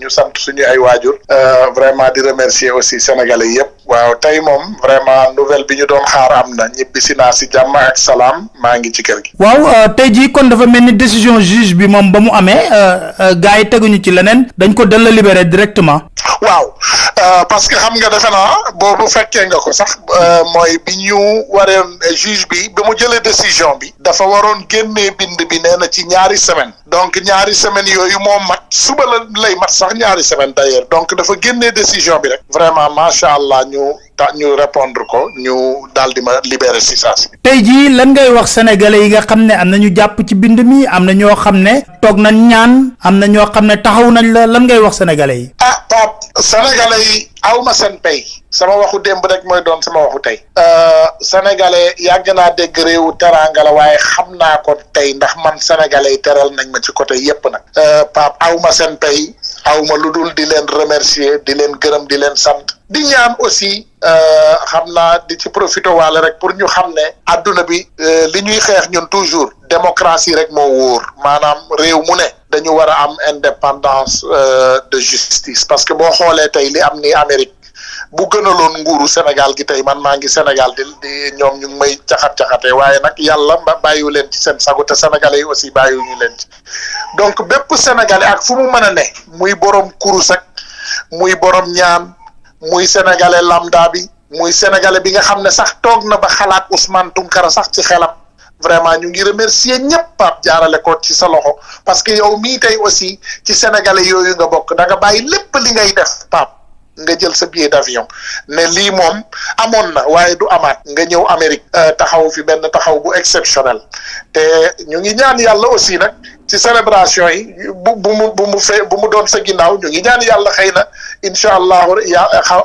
ñu sant suñu ay waajur euh, vraiment di remercier aussi sénégalais yëpp waaw tey moom vraiment nouvelle bi ñu doon xaar am na ñibbisi naa si jàmm ak salaam maa ngi ci kër gi. waaw euh, tey jii kon dafa mel ni décision juge bi moom ba mu amee euh, gars yi teguñu ci leneen dañ ko dal la libéré directement. waaw parce que xam nga defe naa boobu fekkee nga ko sax mooy bi ñu waree juge bi bi mu jëlee décision bi dafa waroon génnee bind bi nee na ci ñaari semaine donc ñaari semaine yooyu moo mat suba la lay mat sax ñaari semaine d'ailleurs donc dafa génnee décision bi rek vraiment macha allah ñu ta ñu répondre ko ñu daal di ma libérer si saa si tey jii lan ngay wax sénégalais yi nga xam ne am na ñu jàpp ci bind mi am na ñoo xam ne toog nañ ñaan am na ñoo xam ne taxaw nañ la lan ngay wax sénégalais yi ah Pape sénégalais yi aw ma seen pay sama waxu démb rek mooy doon sama waxu tey Euh, sénégalais yàgg naa dégg réewu teraanga la waaye xam naa ko tey ndax man sénégalais yi teral nañ ma ci côté yépp nag euh, Pape aw ma seen pay aw ma lu dul di leen remercier di leen gërëm di leen sant di ñaan aussi euh, xam naa di ci profité waale rek pour ñu xam ne adduna bi li ñuy xeex ñun toujours démocratie rek moo wóor maanaam réew mu ne dañu war a am indépendance euh, de justice parce que boo xoolee tey li am ni Amérique bu gënaloon nguuru Sénégal gi tey man maa ngi Sénégal di di ñoom ñu ngi may caxat caxatee waaye nag yàlla ba bàyyiwu leen ci seen sago te sénégalais yi aussi bàyyiwuñu leen ci donc bépp sénégalais ak fu mu mën a ne muy borom kurus ak muy borom ñaan muy sénégalais lambda bi muy sénégalais bi nga xam ne sax toog na ba xalaat Ousmane Tounkara sax ci xelam vraiment ñu ngi remercier ñëpp Pape jaarale ko ci sa loxo parce que yow mii tey aussi ci sénégalais yooyu nga bokk da nga bàyyi lépp li ngay def Pape nga jël sa billet d'avion ne lii moom amoon na waaye du amaat nga ñëw Amérique euh, taxaw fi benn taxaw bu exceptionnel te ñu ngi ñaan yàlla aussi nag ci célébration yi bu bu mu bu mu fee bu mu doon sa ginnaaw ñu ngi ñaan yàlla xëy na incha allahu ya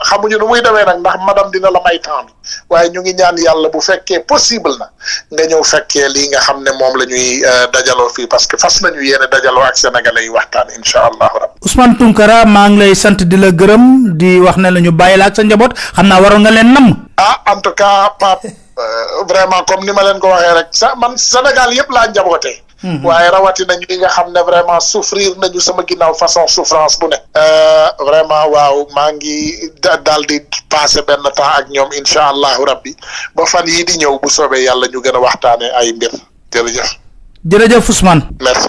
xamuñu nu muy demee nag ndax madame dina la may temps waaye ñu ngi ñaan yàlla bu fekkee possible na nga ñëw fekkee lii nga xam ne moom la ñuy euh, dajaloo fii parce que fas nañu yéene dajaloo ak sénégalais yi waxtaan incha allahu rabbi Ousmane Tounkara maa ngi lay sant di la gërëm di wax ne la ñu bàyyi la ak sa njaboot xam naa waroon nga leen nam ah en tout cas Pape euh, vraiment comme ni ma leen ko waxee rek sa man Sénégal yëpp laa njabootee Mhm. waaye rawatina ñi nga xam ne vraiment souffrir nañu sama ginnaaw façon souffrance bu ne. Euh, vraiment waaw maa ngi daal di passé benn temps ak ñoom incha allahu rabbi ba fan yii di ñëw bu soobee yàlla ñu gën a waxtaanee ay mbir jërëjëf. jërëjëf Ousmane. merci.